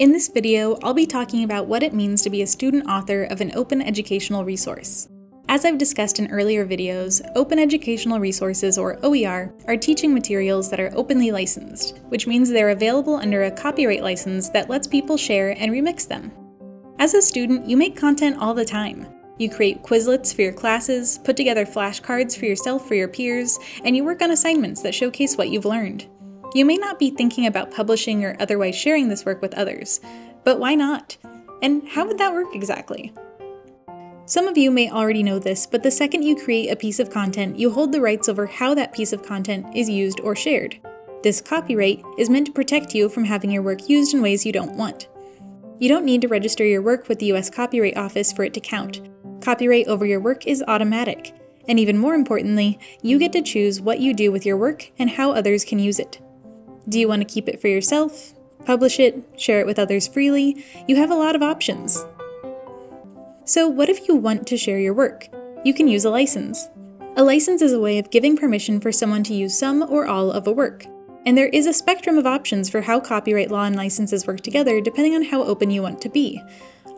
In this video, I'll be talking about what it means to be a student author of an open educational resource. As I've discussed in earlier videos, Open Educational Resources, or OER, are teaching materials that are openly licensed, which means they're available under a copyright license that lets people share and remix them. As a student, you make content all the time. You create Quizlets for your classes, put together flashcards for yourself or your peers, and you work on assignments that showcase what you've learned. You may not be thinking about publishing or otherwise sharing this work with others, but why not? And how would that work exactly? Some of you may already know this, but the second you create a piece of content, you hold the rights over how that piece of content is used or shared. This copyright is meant to protect you from having your work used in ways you don't want. You don't need to register your work with the US Copyright Office for it to count. Copyright over your work is automatic. And even more importantly, you get to choose what you do with your work and how others can use it. Do you want to keep it for yourself? Publish it? Share it with others freely? You have a lot of options. So what if you want to share your work? You can use a license. A license is a way of giving permission for someone to use some or all of a work. And there is a spectrum of options for how copyright law and licenses work together depending on how open you want to be.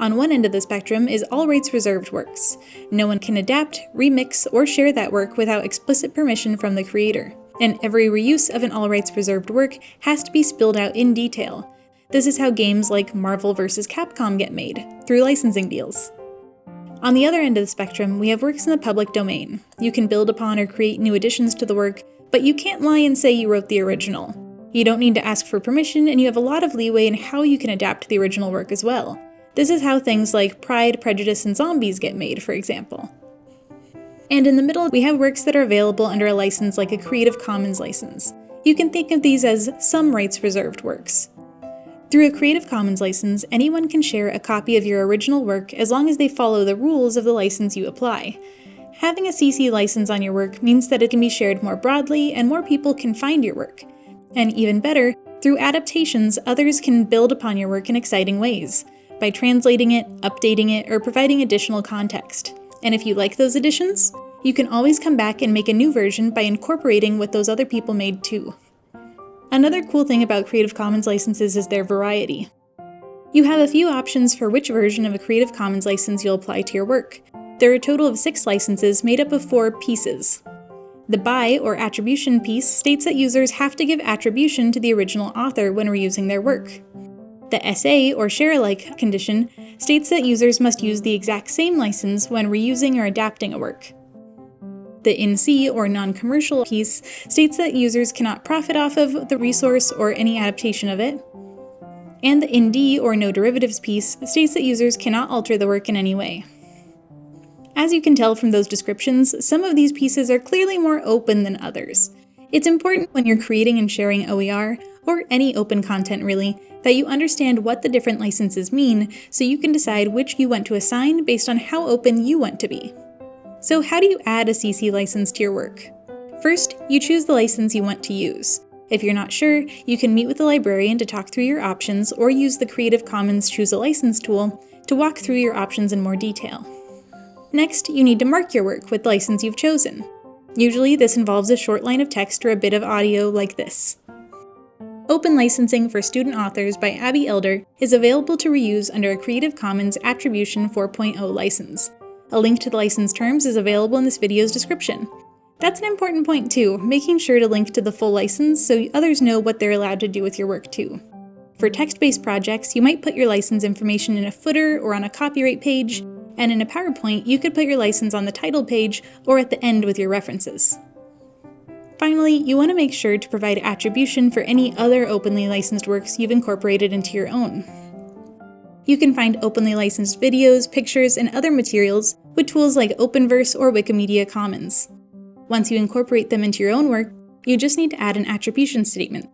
On one end of the spectrum is all rights reserved works. No one can adapt, remix, or share that work without explicit permission from the creator and every reuse of an all rights reserved work has to be spelled out in detail. This is how games like Marvel vs. Capcom get made, through licensing deals. On the other end of the spectrum, we have works in the public domain. You can build upon or create new additions to the work, but you can't lie and say you wrote the original. You don't need to ask for permission, and you have a lot of leeway in how you can adapt the original work as well. This is how things like Pride, Prejudice, and Zombies get made, for example. And in the middle, we have works that are available under a license like a Creative Commons license. You can think of these as some rights reserved works. Through a Creative Commons license, anyone can share a copy of your original work as long as they follow the rules of the license you apply. Having a CC license on your work means that it can be shared more broadly and more people can find your work. And even better, through adaptations, others can build upon your work in exciting ways, by translating it, updating it, or providing additional context. And if you like those additions, you can always come back and make a new version by incorporating what those other people made too. Another cool thing about Creative Commons licenses is their variety. You have a few options for which version of a Creative Commons license you'll apply to your work. There are a total of six licenses made up of four pieces. The by or attribution piece states that users have to give attribution to the original author when reusing their work. The SA or share alike condition states that users must use the exact same license when reusing or adapting a work. The NC, or non-commercial piece, states that users cannot profit off of the resource or any adaptation of it. And the ND, or no derivatives piece, states that users cannot alter the work in any way. As you can tell from those descriptions, some of these pieces are clearly more open than others. It's important when you're creating and sharing OER, or any open content really, that you understand what the different licenses mean so you can decide which you want to assign based on how open you want to be. So how do you add a CC license to your work? First, you choose the license you want to use. If you're not sure, you can meet with the librarian to talk through your options or use the Creative Commons Choose a License tool to walk through your options in more detail. Next, you need to mark your work with the license you've chosen. Usually this involves a short line of text or a bit of audio like this. Open Licensing for Student Authors by Abbey Elder is available to reuse under a Creative Commons Attribution 4.0 license. A link to the license terms is available in this video's description. That's an important point too, making sure to link to the full license so others know what they're allowed to do with your work too. For text-based projects, you might put your license information in a footer or on a copyright page, and in a PowerPoint, you could put your license on the title page or at the end with your references. Finally, you want to make sure to provide attribution for any other openly licensed works you've incorporated into your own. You can find openly licensed videos, pictures, and other materials with tools like Openverse or Wikimedia Commons. Once you incorporate them into your own work, you just need to add an attribution statement.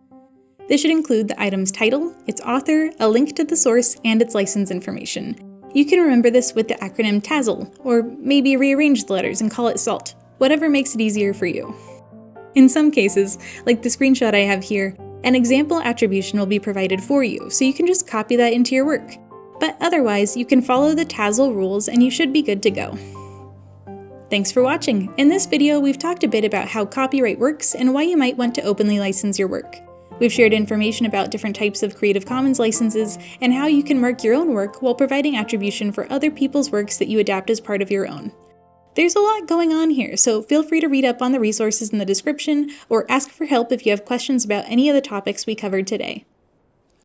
This should include the item's title, its author, a link to the source, and its license information. You can remember this with the acronym TASL, or maybe rearrange the letters and call it SALT, whatever makes it easier for you. In some cases, like the screenshot I have here, an example attribution will be provided for you, so you can just copy that into your work but otherwise you can follow the TASL rules and you should be good to go. Thanks for watching! In this video we've talked a bit about how copyright works and why you might want to openly license your work. We've shared information about different types of Creative Commons licenses and how you can mark your own work while providing attribution for other people's works that you adapt as part of your own. There's a lot going on here, so feel free to read up on the resources in the description or ask for help if you have questions about any of the topics we covered today.